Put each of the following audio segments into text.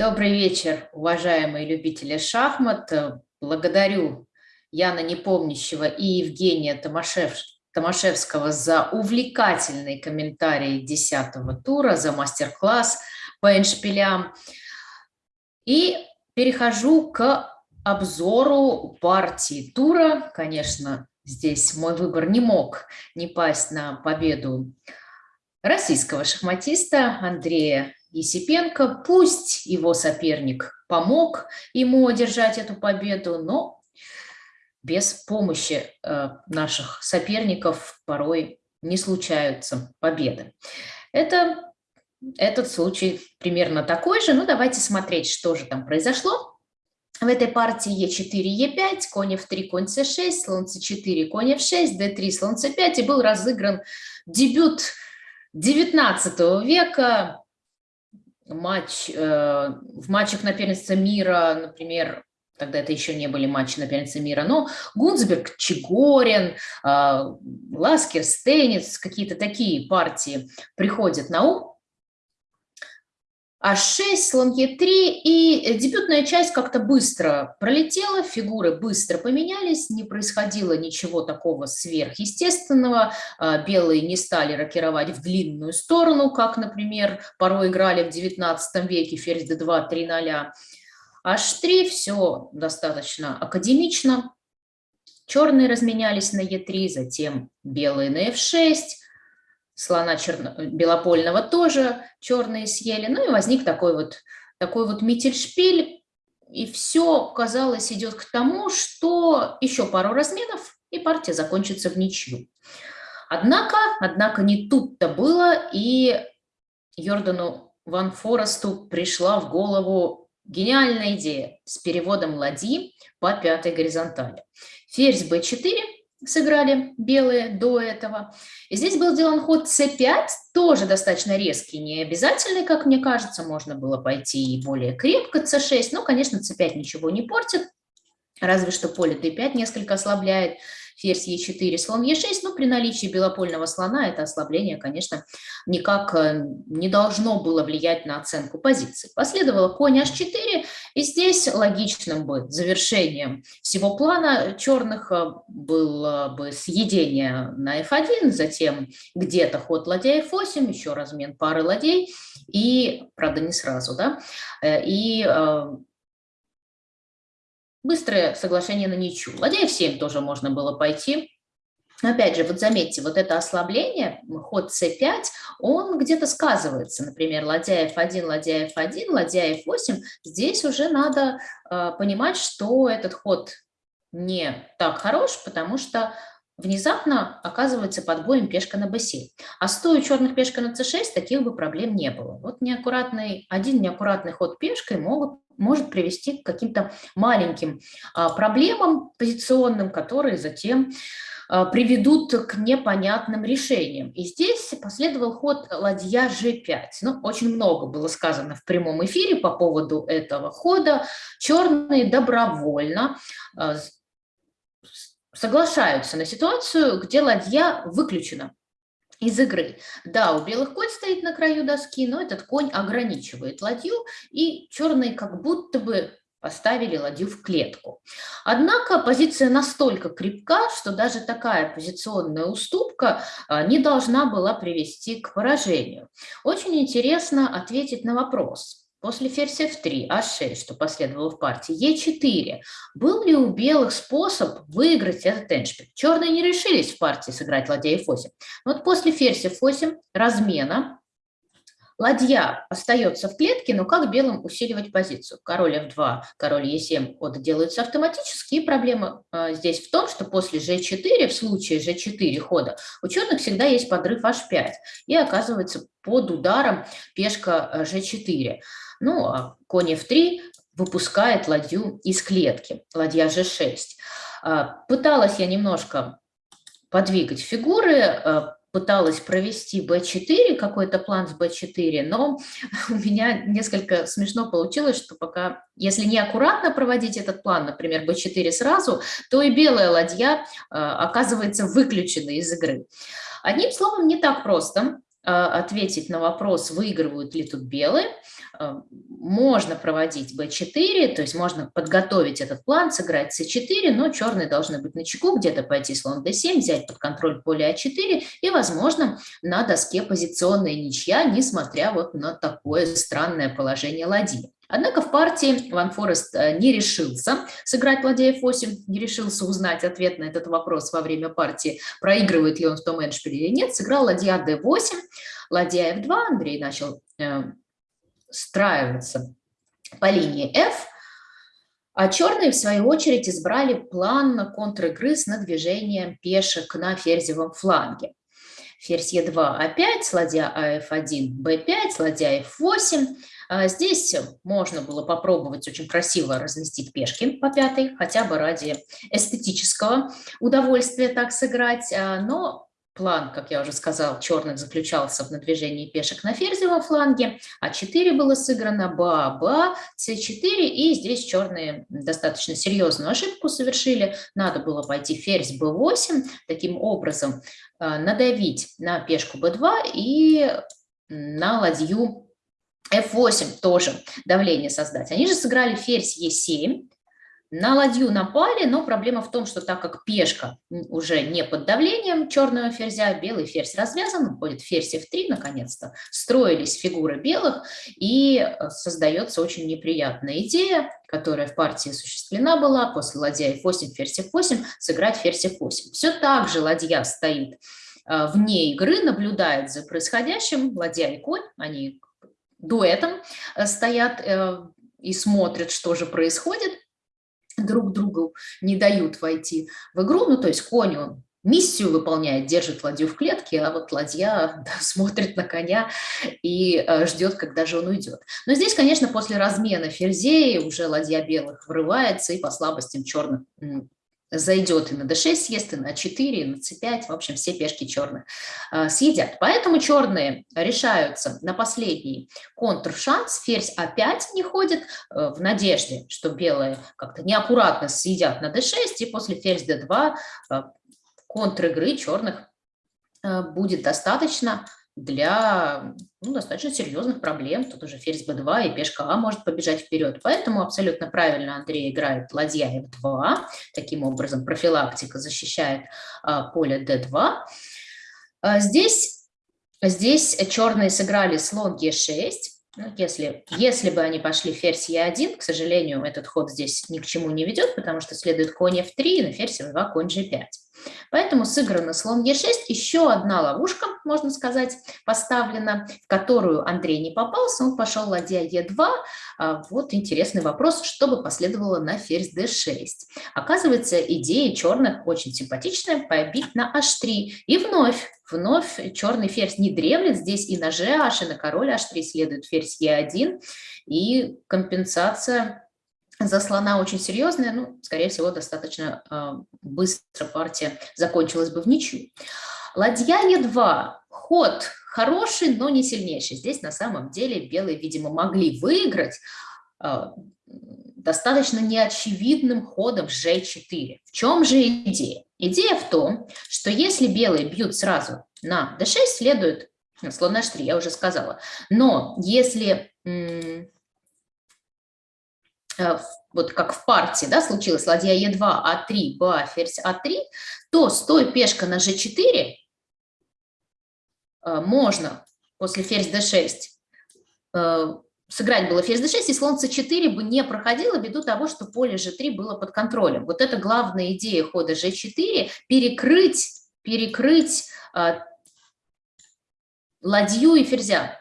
Добрый вечер, уважаемые любители шахмат. Благодарю Яна Непомнящего и Евгения Томашев, Томашевского за увлекательный комментарий 10 тура, за мастер-класс по эншпилям. И перехожу к обзору партии тура. Конечно, здесь мой выбор не мог не пасть на победу российского шахматиста Андрея Есипенко. Пусть его соперник помог ему одержать эту победу, но без помощи э, наших соперников порой не случаются победы. Это, этот случай примерно такой же. Ну, давайте смотреть, что же там произошло. В этой партии Е4, Е5, конь F3, конь С6, слон С4, конь F6, d3, слон С5. И был разыгран дебют 19 века матч, э, в матчах на первенство мира, например, тогда это еще не были матчи на первенство мира, но Гунцберг, Чигорин, э, Ласкер, Стейниц, какие-то такие партии приходят на ум. А6, слон Е3, и дебютная часть как-то быстро пролетела, фигуры быстро поменялись, не происходило ничего такого сверхъестественного, а, белые не стали рокировать в длинную сторону, как, например, порой играли в 19 веке, ферзь d2, 3 0 H3, все достаточно академично, черные разменялись на Е3, затем белые на F6, слона черно... белопольного тоже черные съели. Ну и возник такой вот, такой вот мительшпиль. И все, казалось, идет к тому, что еще пару разменов, и партия закончится в ничью. Однако, однако не тут-то было, и Йордану Ван Форесту пришла в голову гениальная идея с переводом ладьи по пятой горизонтали. Ферзь b4 сыграли белые до этого. И здесь был сделан ход c5, тоже достаточно резкий, не обязательный, как мне кажется, можно было пойти и более крепко c6, но, конечно, c5 ничего не портит, разве что поле d5 несколько ослабляет ферзь Е4, слон Е6, но при наличии белопольного слона это ослабление, конечно, никак э, не должно было влиять на оценку позиции. Последовало конь H4, и здесь логичным бы завершением всего плана черных э, было бы съедение на F1, затем где-то ход ладья F8, еще размен пары ладей, и, правда, не сразу, да, э, и Быстрое соглашение на ничью. Ладья f7 тоже можно было пойти. Опять же, вот заметьте, вот это ослабление, ход c5, он где-то сказывается. Например, ладья f1, ладья f1, ладья f8. Здесь уже надо э, понимать, что этот ход не так хорош, потому что внезапно оказывается под боем пешка на b7. А стоя черных пешка на c6, таких бы проблем не было. Вот неаккуратный, один неаккуратный ход пешкой могут может привести к каким-то маленьким а, проблемам позиционным, которые затем приведут к непонятным решениям. И здесь последовал ход ладья g5. Ну, очень много было сказано в прямом эфире по поводу этого хода. Черные добровольно а, соглашаются на ситуацию, где ладья выключена из игры. Да, у белых конь стоит на краю доски, но этот конь ограничивает ладью, и черные как будто бы поставили ладью в клетку. Однако позиция настолько крепка, что даже такая позиционная уступка а, не должна была привести к поражению. Очень интересно ответить на вопрос, После ферзь f3, а6, что последовало в партии, е4. Был ли у белых способ выиграть этот эншпиль? Черные не решились в партии сыграть ладья f8. Вот после ферзь f8 размена ладья остается в клетке, но как белым усиливать позицию? Король f2, король e7 ходы делаются автоматически, и проблема э, здесь в том, что после g4, в случае g4 хода, у черных всегда есть подрыв h5, и оказывается под ударом пешка g4. Ну, а конь f3 выпускает ладью из клетки, ладья g6. А, пыталась я немножко подвигать фигуры, а, пыталась провести b4, какой-то план с b4, но у меня несколько смешно получилось, что пока, если не аккуратно проводить этот план, например, b4 сразу, то и белая ладья оказывается выключена из игры. Одним словом, не так просто ответить на вопрос, выигрывают ли тут белые, можно проводить b4, то есть можно подготовить этот план, сыграть c4, но черные должны быть на чеку, где-то пойти слон d7, взять под контроль поле a4, и, возможно, на доске позиционная ничья, несмотря вот на такое странное положение ладьи. Однако в партии Ван Форест э, не решился сыграть ладья f8, не решился узнать ответ на этот вопрос во время партии, проигрывает ли он в том эндшпиле или нет, сыграл ладья d8, ладья f2, Андрей начал э, страиваться по линии f, а черные, в свою очередь, избрали план контр-игры с надвижением пешек на ферзевом фланге. Ферзь e2, a5, ладья af1, b5, ладья f8. А здесь можно было попробовать очень красиво разместить пешки по пятой, хотя бы ради эстетического удовольствия так сыграть, а, но План, как я уже сказал, черных заключался в надвижении пешек на ферзевом фланге, а4 было сыграно, ба, ба, c4, и здесь черные достаточно серьезную ошибку совершили. Надо было пойти ферзь b8, таким образом а, надавить на пешку b2 и на ладью f8 тоже давление создать. Они же сыграли ферзь e7, на ладью напали, но проблема в том, что так как пешка уже не под давлением черного ферзя, белый ферзь развязан, будет ферзь f3 наконец-то, строились фигуры белых, и э, создается очень неприятная идея, которая в партии осуществлена была, после ладья f8, ферзь f8, сыграть ферзь f8. Все так же ладья стоит э, вне игры, наблюдает за происходящим, ладья и конь, они дуэтом э, стоят и смотрят, что же происходит, друг другу не дают войти в игру, ну то есть конь он миссию выполняет, держит ладью в клетке, а вот ладья да, смотрит на коня и э, ждет, когда же он уйдет. Но здесь, конечно, после размена ферзей уже ладья белых врывается и по слабостям черных зайдет и на d6 съест, и на 4, и на c5, в общем, все пешки черных э, съедят. Поэтому черные решаются на последний контр-шанс, ферзь опять не ходит э, в надежде, что белые как-то неаккуратно съедят на d6, и после ферзь d2 э, контр-игры черных э, будет достаточно для ну, достаточно серьезных проблем. Тут уже ферзь b2 и пешка а может побежать вперед. Поэтому абсолютно правильно Андрей играет ладья f2. Таким образом профилактика защищает а, поле d2. А, здесь, здесь черные сыграли слон g6. Ну, если, если бы они пошли ферзь e1, к сожалению, этот ход здесь ни к чему не ведет, потому что следует конь f3 и на ферзь f2 конь g5. Поэтому сыграно слон Е6, еще одна ловушка, можно сказать, поставлена, в которую Андрей не попался, он пошел ладья Е2. А, вот интересный вопрос, что бы последовало на ферзь d6. Оказывается, идея черных очень симпатичная, побить на h3. И вновь Вновь черный ферзь не дремлет, здесь и на h, и на король h3 следует ферзь e1, и компенсация за слона очень серьезная, ну, скорее всего, достаточно э, быстро партия закончилась бы в ничью. Ладья Е2. Ход хороший, но не сильнейший. Здесь на самом деле белые, видимо, могли выиграть э, достаточно неочевидным ходом G4. В чем же идея? Идея в том, что если белые бьют сразу на D6, следует слон H3, я уже сказала. Но если вот как в партии, да, случилось ладья Е2, А3, Ба, ферзь А3, то стоя пешка на G4, э, можно после ферзь D6 э, сыграть было ферзь d6, и слон c4 бы не проходило ввиду того, что поле g3 было под контролем. Вот это главная идея хода g4 – перекрыть, перекрыть э, ладью и ферзя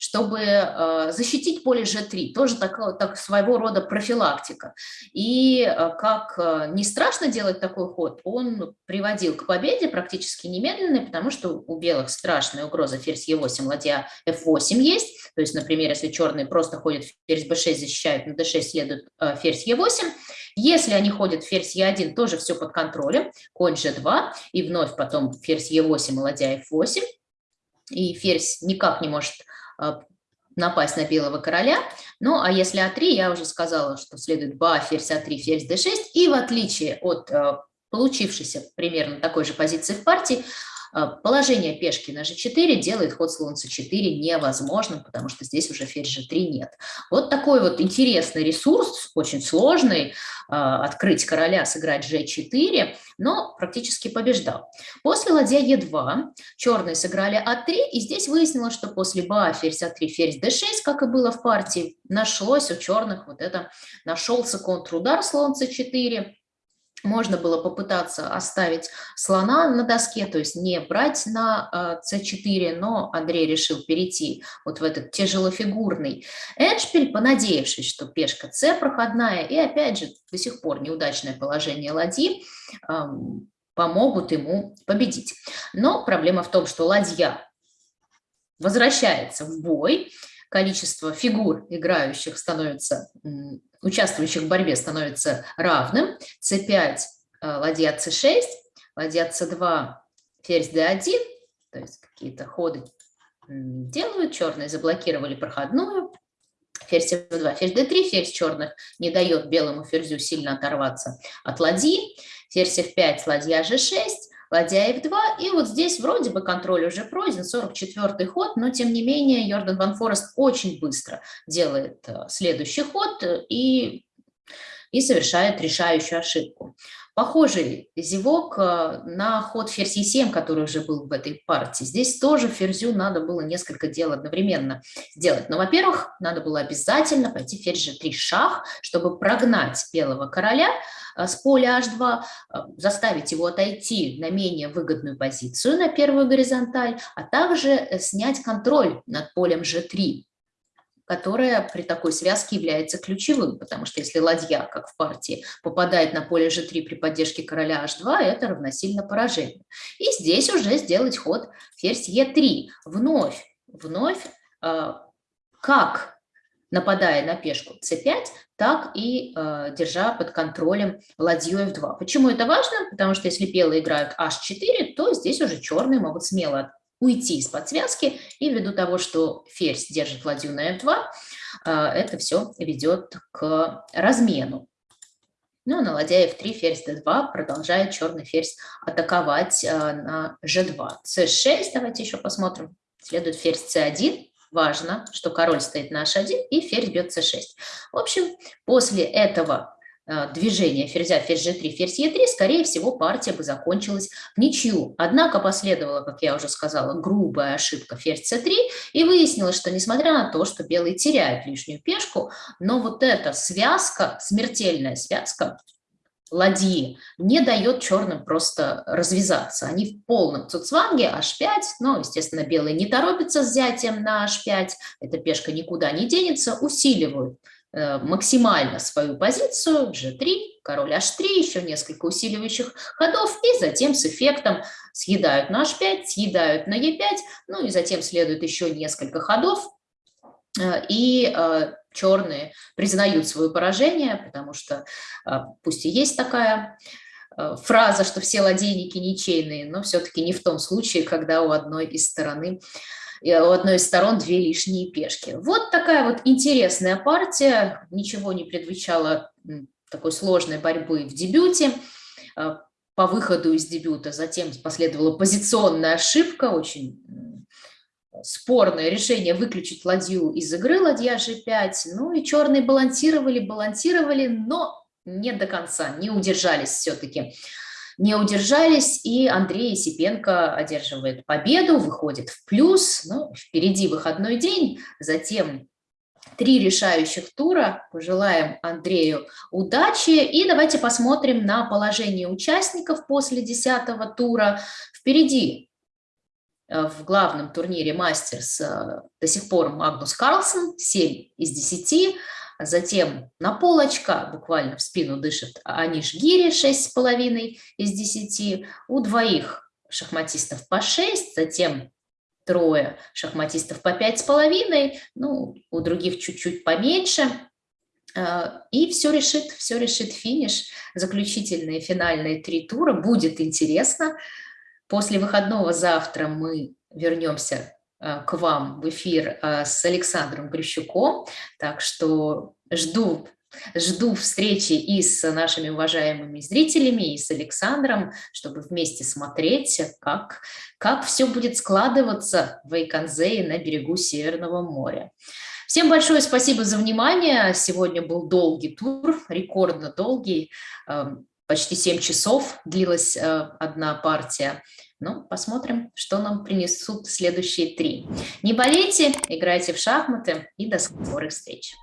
чтобы э, защитить поле G3, тоже так, так своего рода профилактика. И э, как э, не страшно делать такой ход, он приводил к победе практически немедленной, потому что у белых страшная угроза. Ферзь Е8, ладья F8 есть, то есть, например, если черные просто ходят ферзь B6, защищают, на D6 следует ферзь Е8, если они ходят ферзь Е1, тоже все под контролем, конь G2, и вновь потом ферзь Е8, ладья F8, и ферзь никак не может напасть на белого короля. Ну, а если А3, я уже сказала, что следует ба, ферзь А3, ферзь d6. И в отличие от а, получившейся примерно такой же позиции в партии, Положение пешки на g4 делает ход слон c4 невозможным, потому что здесь уже ферзь g3 нет. Вот такой вот интересный ресурс, очень сложный, открыть короля, сыграть g4, но практически побеждал. После ладья e2 черные сыграли а3, и здесь выяснилось, что после ба ферзь а3, ферзь d6, как и было в партии, нашлось у черных вот это, нашелся контрудар слон c4, можно было попытаться оставить слона на доске, то есть не брать на c4, но Андрей решил перейти вот в этот тяжелофигурный эндшпиль, понадеявшись, что пешка c проходная, и опять же до сих пор неудачное положение ладьи помогут ему победить. Но проблема в том, что ладья возвращается в бой, количество фигур играющих становится участвующих в борьбе становится равным. c5, э, ладья c6, ладья c2, ферзь d1, то есть какие-то ходы делают, черные заблокировали проходную, ферзь f2, ферзь d3, ферзь черных не дает белому ферзю сильно оторваться от ладьи, ферзь f5, ладья g6, ладья f2, и вот здесь вроде бы контроль уже пройден, 44-й ход, но тем не менее Йордан Ван Форест очень быстро делает э, следующий ход и, и совершает решающую ошибку. Похожий зевок э, на ход ферзь Е7, который уже был в этой партии. Здесь тоже ферзю надо было несколько дел одновременно сделать. Но, во-первых, надо было обязательно пойти ферзь G3 шах, чтобы прогнать белого короля э, с поля H2, э, заставить его отойти на менее выгодную позицию, на первую горизонталь, а также снять контроль над полем G3 которая при такой связке является ключевым, потому что если ладья, как в партии, попадает на поле g3 при поддержке короля h2, это равносильно поражению. И здесь уже сделать ход ферзь e3. Вновь, вновь, э, как нападая на пешку c5, так и э, держа под контролем ладью f2. Почему это важно? Потому что если белые играют h4, то здесь уже черные могут смело уйти из-под связки, и ввиду того, что ферзь держит ладью на f2, а, это все ведет к размену. Ну, на ладья f3, ферзь d2 продолжает черный ферзь атаковать а, на g2. c6, давайте еще посмотрим. Следует ферзь c1. Важно, что король стоит на h1 и ферзь бьет c6. В общем, после этого Э, движения ферзя, ферзь g3, ферзь e3, скорее всего, партия бы закончилась в ничью. Однако последовала, как я уже сказала, грубая ошибка ферзь c3, и выяснилось, что несмотря на то, что белые теряют лишнюю пешку, но вот эта связка, смертельная связка, ладьи не дает черным просто развязаться. Они в полном цуцванге, h5, но, естественно, белые не торопятся с взятием на h5, эта пешка никуда не денется, усиливают максимально свою позицию, g3, король h3, еще несколько усиливающих ходов, и затем с эффектом съедают на h5, съедают на e5, ну и затем следует еще несколько ходов, э, и э, черные признают свое поражение, потому что пусть и есть такая фраза, что все ладейники ничейные, но все-таки не в том случае, когда у одной из стороны у одной из сторон две лишние пешки. Вот такая вот интересная партия, ничего не предвещало такой сложной борьбы в дебюте. А, по выходу из дебюта затем последовала позиционная ошибка, очень спорное решение выключить ладью из игры, ладья g5. Ну и черные балансировали, балансировали, но не до конца, не удержались все-таки не удержались, и Андрей Сипенко одерживает победу, выходит в плюс, ну, впереди выходной день, затем три решающих тура. Пожелаем Андрею удачи. И давайте посмотрим на положение участников после десятого тура. Впереди э, в главном турнире «Мастерс» э, до сих пор Магнус Карлсон, 7 из 10. Затем на полочка, буквально в спину дышит Аниш Гири, 6,5 из 10. У двоих шахматистов по 6, затем трое шахматистов по 5,5, ну, у других чуть-чуть поменьше. А, и все решит, все решит финиш. Заключительные финальные три тура. Будет интересно. После выходного завтра мы вернемся Э, к вам в эфир э, с Александром Грищуком. Так что жду жду встречи и с нашими уважаемыми зрителями, и с Александром, чтобы вместе смотреть, как, как все будет складываться в Айконзее на берегу Северного моря. Всем большое спасибо за внимание. Сегодня был долгий тур, рекордно долгий, эм, почти 7 часов длилась э, одна партия. Ну, посмотрим, что нам принесут следующие три. Не болейте, играйте в шахматы и до скорых встреч.